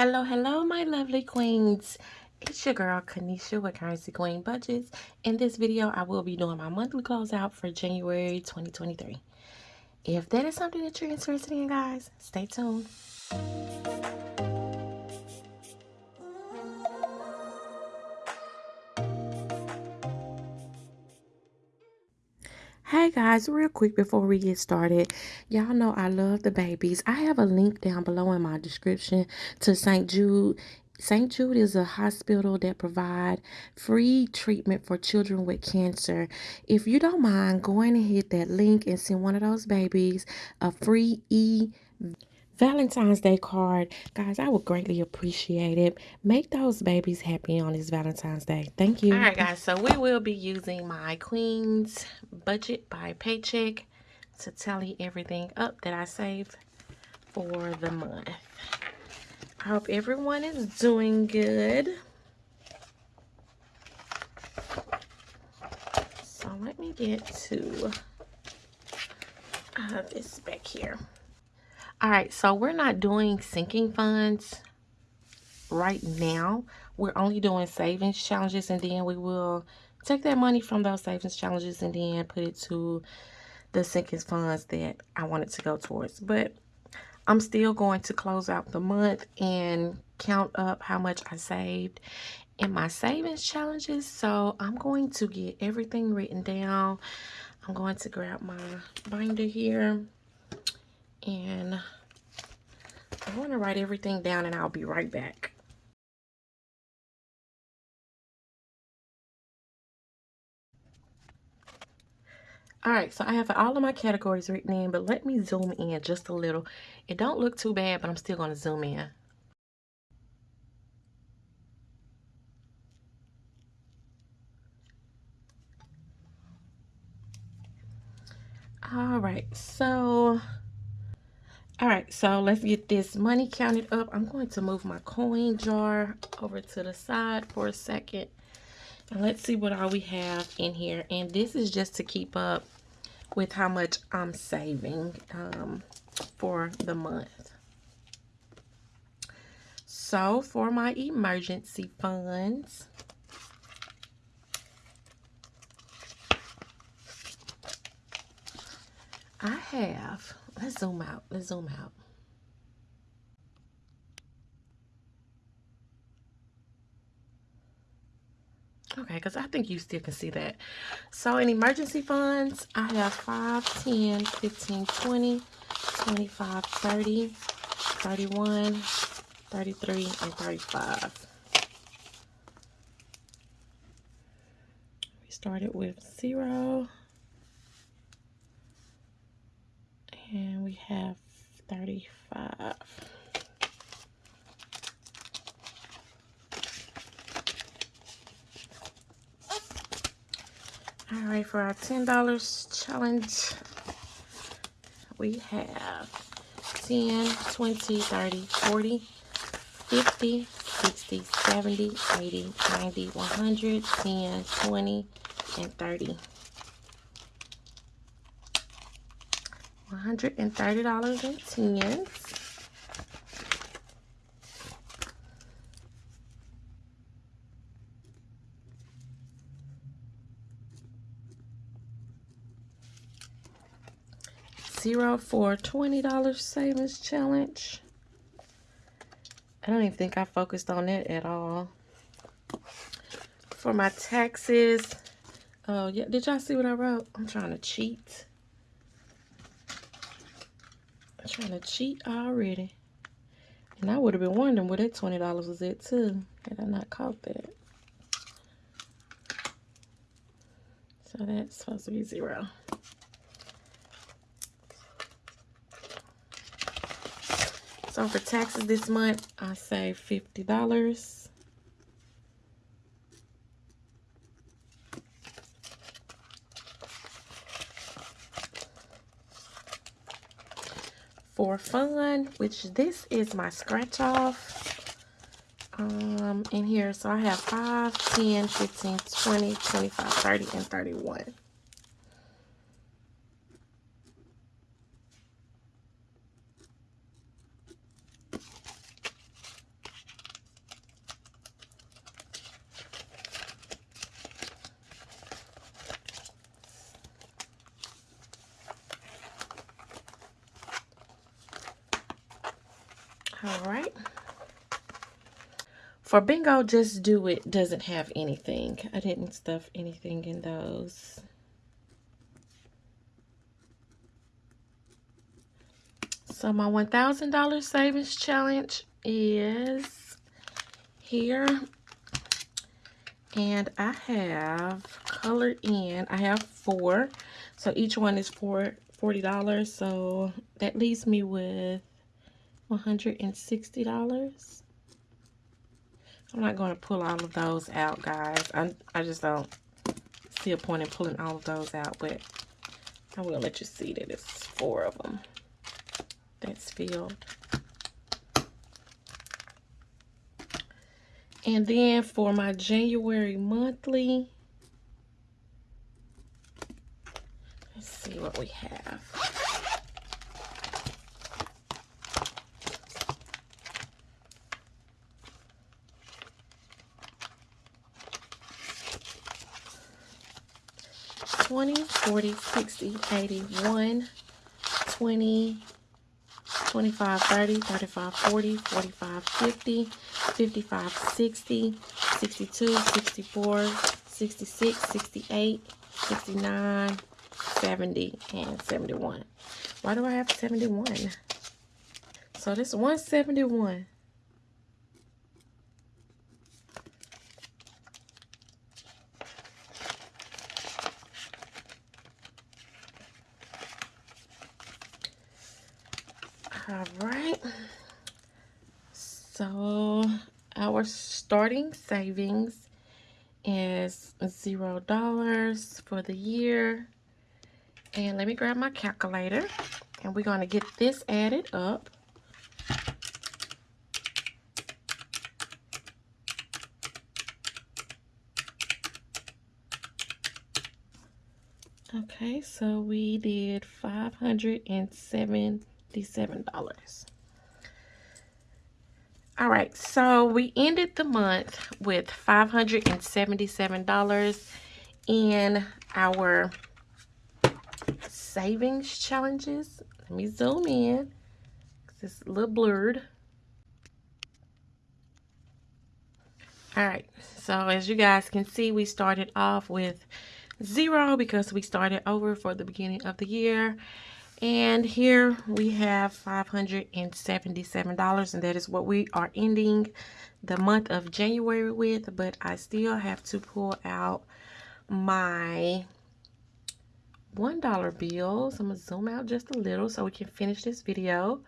Hello, hello, my lovely queens. It's your girl, Kanisha with Currency Queen Budgets. In this video, I will be doing my monthly closeout for January 2023. If that is something that you're interested in, guys, stay tuned. Hey guys, real quick before we get started, y'all know I love the babies. I have a link down below in my description to St. Jude. St. Jude is a hospital that provide free treatment for children with cancer. If you don't mind going and hit that link and send one of those babies a free e Valentine's Day card. Guys, I would greatly appreciate it. Make those babies happy on this Valentine's Day. Thank you. All right, guys. So we will be using my Queen's Budget by Paycheck to tally everything up that I saved for the month. I hope everyone is doing good. So let me get to uh, this back here. All right, so we're not doing sinking funds right now. We're only doing savings challenges and then we will take that money from those savings challenges and then put it to the sinking funds that I wanted to go towards. But I'm still going to close out the month and count up how much I saved in my savings challenges. So I'm going to get everything written down. I'm going to grab my binder here and I want to write everything down and I'll be right back. Alright, so I have all of my categories written in, but let me zoom in just a little. It don't look too bad, but I'm still going to zoom in. Alright, so all right, so let's get this money counted up. I'm going to move my coin jar over to the side for a second. And let's see what all we have in here. And this is just to keep up with how much I'm saving um, for the month. So for my emergency funds, I have Let's zoom out. Let's zoom out. Okay, because I think you still can see that. So in emergency funds, I have 5, 10, 15, 20, 25, 30, 31, 33, and 35. We started with 0. and we have 35 all right for our ten dollars challenge we have 10 20 30 40 50 60 70 80 90 100 10 20 and 30 $130.10. Zero for $20 savings challenge. I don't even think I focused on that at all. For my taxes, oh yeah, did y'all see what I wrote? I'm trying to cheat trying to cheat already. And I would have been wondering where that $20 was at too, had I not caught that. So that's supposed to be zero. So for taxes this month, I saved $50. For fun, which this is my scratch off um, in here. So I have 5, 10, 15, 20, 25, 30, and 31. For bingo, just do it doesn't have anything. I didn't stuff anything in those. So my $1,000 savings challenge is here. And I have colored in, I have four. So each one is for $40. So that leaves me with $160. I'm not going to pull all of those out, guys. I, I just don't see a point in pulling all of those out, but I will let you see that it's four of them that's filled. And then for my January monthly, let's see what we have. Twenty, forty, sixty, eighty, one, twenty, 25, 30, 35, 40, 45, 50, 55, 60, 62, 64, 66, 68, 69, 70, and 71. Why do I have 71? So this 171. All right. So our starting savings is zero dollars for the year. And let me grab my calculator and we're going to get this added up. Okay, so we did 507 $57. All right, so we ended the month with $577 in our savings challenges. Let me zoom in because it's a little blurred. All right, so as you guys can see, we started off with zero because we started over for the beginning of the year. And here we have $577 and that is what we are ending the month of January with. But I still have to pull out my $1 bills. I'm going to zoom out just a little so we can finish this video.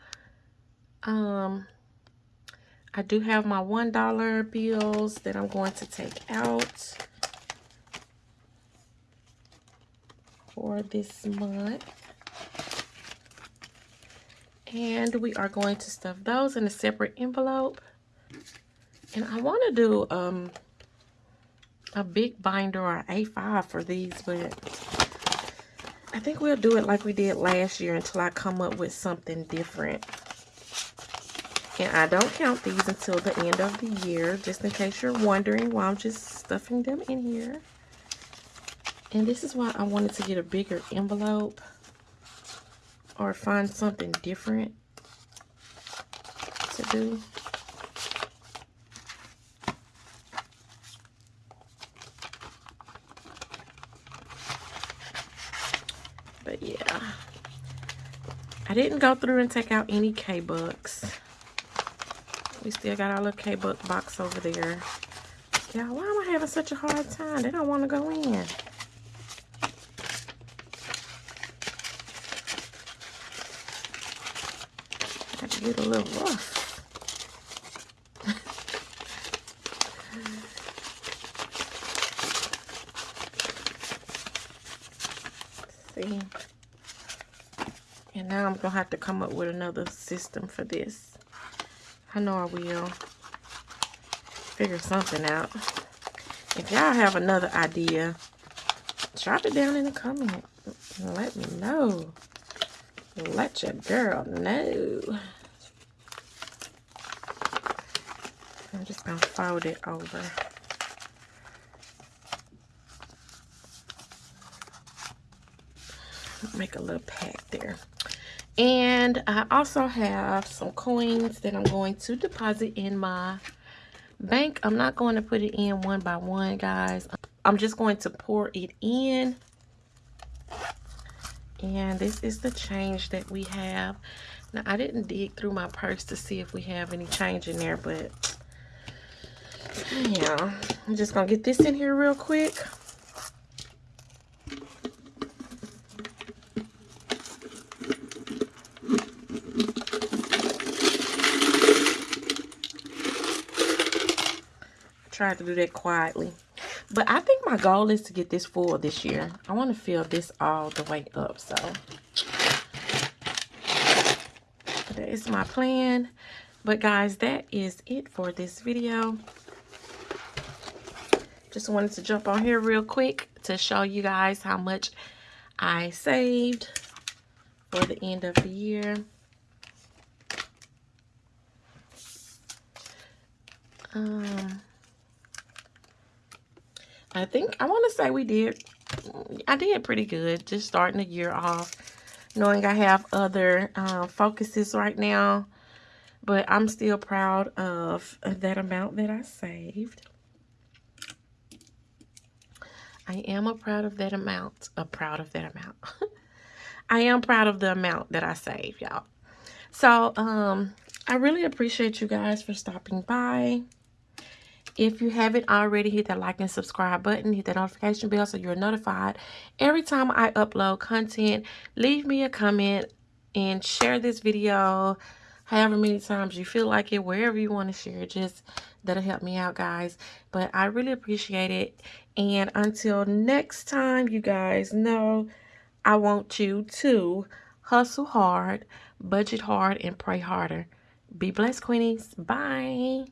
Um, I do have my $1 bills that I'm going to take out for this month. And we are going to stuff those in a separate envelope. And I want to do um, a big binder or A5 for these, but I think we'll do it like we did last year until I come up with something different. And I don't count these until the end of the year, just in case you're wondering why I'm just stuffing them in here. And this is why I wanted to get a bigger envelope or find something different to do. But yeah. I didn't go through and take out any K-Bucks. We still got our little K-Buck box over there. Yeah, why am I having such a hard time? They don't want to go in. Get a little rough. See? And now I'm going to have to come up with another system for this. I know I will. Figure something out. If y'all have another idea, drop it down in the comment. Let me know. Let your girl know. I'm just going to fold it over. Make a little pack there. And I also have some coins that I'm going to deposit in my bank i'm not going to put it in one by one guys i'm just going to pour it in and this is the change that we have now i didn't dig through my purse to see if we have any change in there but yeah i'm just gonna get this in here real quick tried to do that quietly. But I think my goal is to get this full this year. I want to fill this all the way up. So that is my plan. But guys, that is it for this video. Just wanted to jump on here real quick to show you guys how much I saved for the end of the year. Um, I think, I want to say we did, I did pretty good just starting the year off. Knowing I have other uh, focuses right now. But I'm still proud of that amount that I saved. I am a proud of that amount. A proud of that amount. I am proud of the amount that I saved, y'all. So, um, I really appreciate you guys for stopping by. If you haven't already, hit that like and subscribe button. Hit that notification bell so you're notified every time I upload content. Leave me a comment and share this video however many times you feel like it, wherever you want to share. Just that'll help me out, guys. But I really appreciate it. And until next time, you guys know I want you to hustle hard, budget hard, and pray harder. Be blessed, Queenies. Bye.